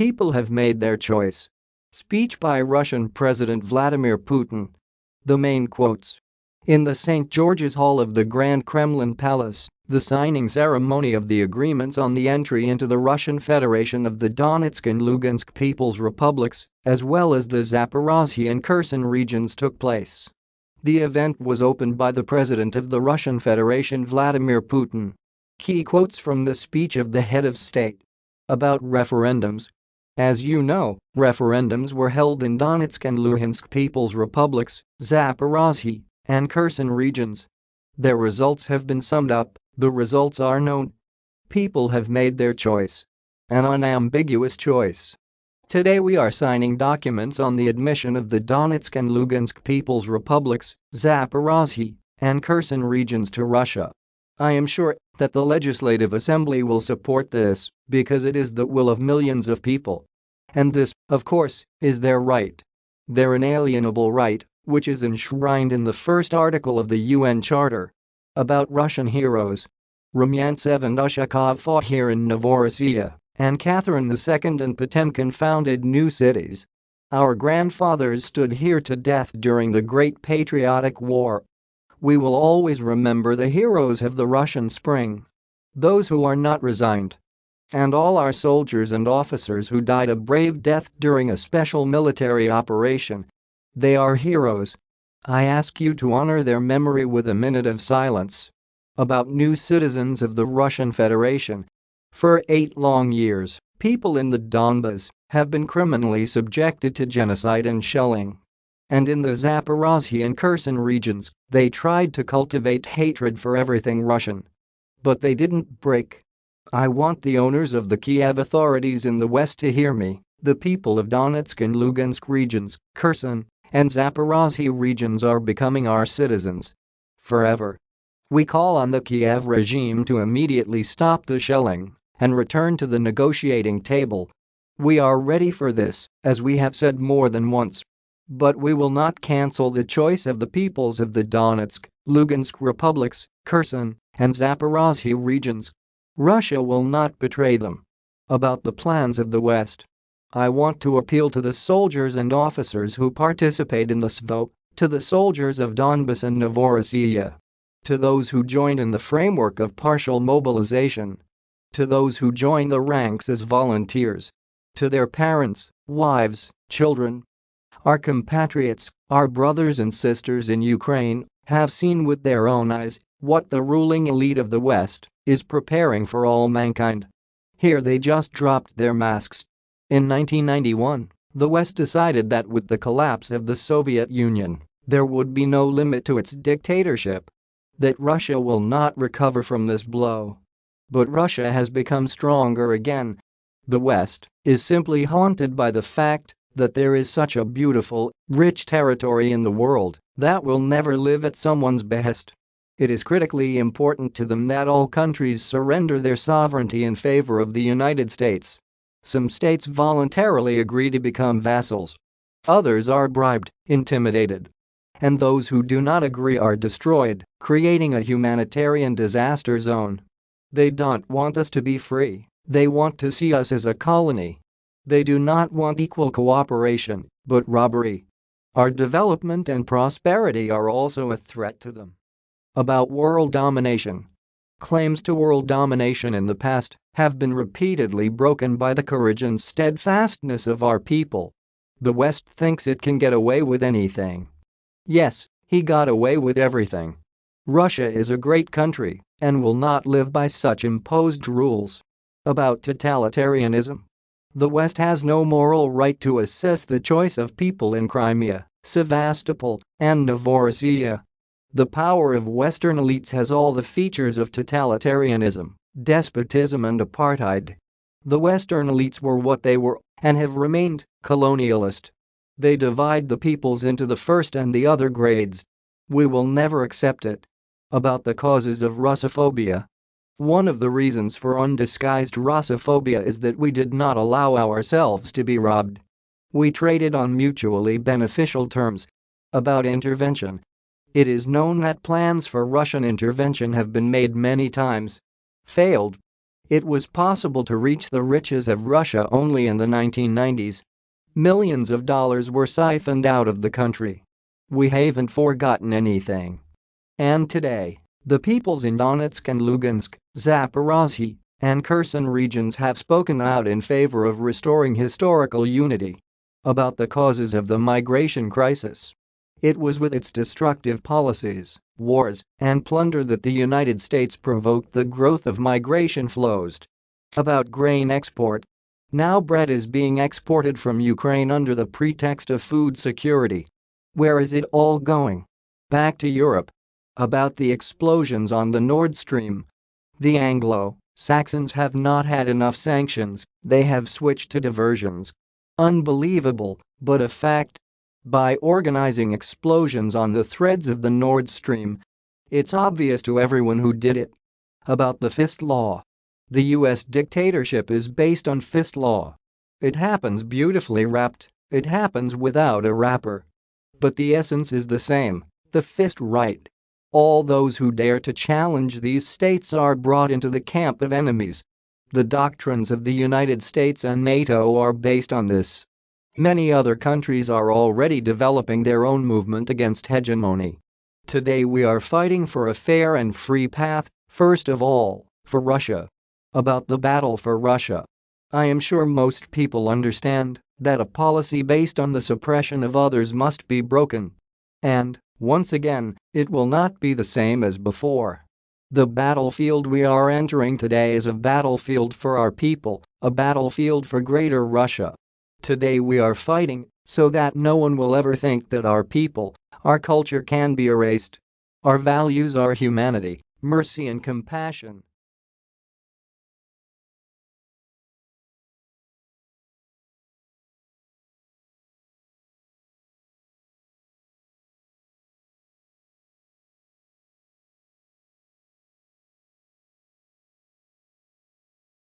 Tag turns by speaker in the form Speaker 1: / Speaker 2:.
Speaker 1: People have made their choice. Speech by Russian President Vladimir Putin. The main quotes. In the St. George's Hall of the Grand Kremlin Palace, the signing ceremony of the agreements on the entry into the Russian Federation of the Donetsk and Lugansk People's Republics, as well as the Zaporozhye and Kherson regions took place. The event was opened by the President of the Russian Federation Vladimir Putin. Key quotes from the speech of the head of state. About referendums. As you know, referendums were held in Donetsk and Luhansk People's Republics, Zaporozhye, and Kherson regions. Their results have been summed up, the results are known. People have made their choice. An unambiguous choice. Today we are signing documents on the admission of the Donetsk and Lugansk People's Republics, Zaporozhye, and Kherson regions to Russia. I am sure that the Legislative Assembly will support this because it is the will of millions of people. And this, of course, is their right. Their inalienable right which is enshrined in the first article of the UN Charter. About Russian heroes. Rumyantsev and Ushakov fought here in Novorossiya, and Catherine II and Potemkin founded new cities. Our grandfathers stood here to death during the Great Patriotic War. We will always remember the heroes of the Russian Spring. Those who are not resigned. And all our soldiers and officers who died a brave death during a special military operation they are heroes. I ask you to honor their memory with a minute of silence. About new citizens of the Russian Federation. For eight long years, people in the Donbas have been criminally subjected to genocide and shelling. And in the Zaporozhye and Kherson regions, they tried to cultivate hatred for everything Russian. But they didn't break. I want the owners of the Kiev authorities in the west to hear me, the people of Donetsk and Lugansk regions, Kherson, and Zaporozhye regions are becoming our citizens. Forever. We call on the Kiev regime to immediately stop the shelling and return to the negotiating table. We are ready for this, as we have said more than once. But we will not cancel the choice of the peoples of the Donetsk, Lugansk republics, Kherson, and Zaporozhye regions. Russia will not betray them. About the plans of the West. I want to appeal to the soldiers and officers who participate in the SVO, to the soldiers of Donbas and Novorossiya. To those who joined in the framework of partial mobilization. To those who joined the ranks as volunteers. To their parents, wives, children. Our compatriots, our brothers and sisters in Ukraine, have seen with their own eyes what the ruling elite of the West is preparing for all mankind. Here they just dropped their masks in 1991, the West decided that with the collapse of the Soviet Union, there would be no limit to its dictatorship. That Russia will not recover from this blow. But Russia has become stronger again. The West is simply haunted by the fact that there is such a beautiful, rich territory in the world that will never live at someone's behest. It is critically important to them that all countries surrender their sovereignty in favor of the United States some states voluntarily agree to become vassals. Others are bribed, intimidated. And those who do not agree are destroyed, creating a humanitarian disaster zone. They don't want us to be free, they want to see us as a colony. They do not want equal cooperation, but robbery. Our development and prosperity are also a threat to them. About world domination Claims to world domination in the past have been repeatedly broken by the courage and steadfastness of our people. The West thinks it can get away with anything. Yes, he got away with everything. Russia is a great country and will not live by such imposed rules. About totalitarianism. The West has no moral right to assess the choice of people in Crimea, Sevastopol, and Novorossiya the power of Western elites has all the features of totalitarianism, despotism and apartheid. The Western elites were what they were and have remained colonialist. They divide the peoples into the first and the other grades. We will never accept it. About the causes of Russophobia. One of the reasons for undisguised Russophobia is that we did not allow ourselves to be robbed. We traded on mutually beneficial terms. About intervention. It is known that plans for Russian intervention have been made many times. Failed. It was possible to reach the riches of Russia only in the 1990s. Millions of dollars were siphoned out of the country. We haven't forgotten anything. And today, the peoples in Donetsk and Lugansk, Zaporozhye, and Kherson regions have spoken out in favor of restoring historical unity. About the causes of the migration crisis. It was with its destructive policies, wars, and plunder that the United States provoked the growth of migration flows. About grain export. Now bread is being exported from Ukraine under the pretext of food security. Where is it all going? Back to Europe. About the explosions on the Nord Stream. The Anglo-Saxons have not had enough sanctions, they have switched to diversions. Unbelievable, but a fact by organizing explosions on the threads of the Nord Stream. It's obvious to everyone who did it. About the fist law. The US dictatorship is based on fist law. It happens beautifully wrapped, it happens without a wrapper. But the essence is the same, the fist right. All those who dare to challenge these states are brought into the camp of enemies. The doctrines of the United States and NATO are based on this. Many other countries are already developing their own movement against hegemony. Today we are fighting for a fair and free path, first of all, for Russia. About the battle for Russia. I am sure most people understand that a policy based on the suppression of others must be broken. And, once again, it will not be the same as before. The battlefield we are entering today is a battlefield for our people, a battlefield for greater Russia. Today we are fighting so that no one will ever think that our people, our culture can be erased. Our values are humanity, mercy and compassion.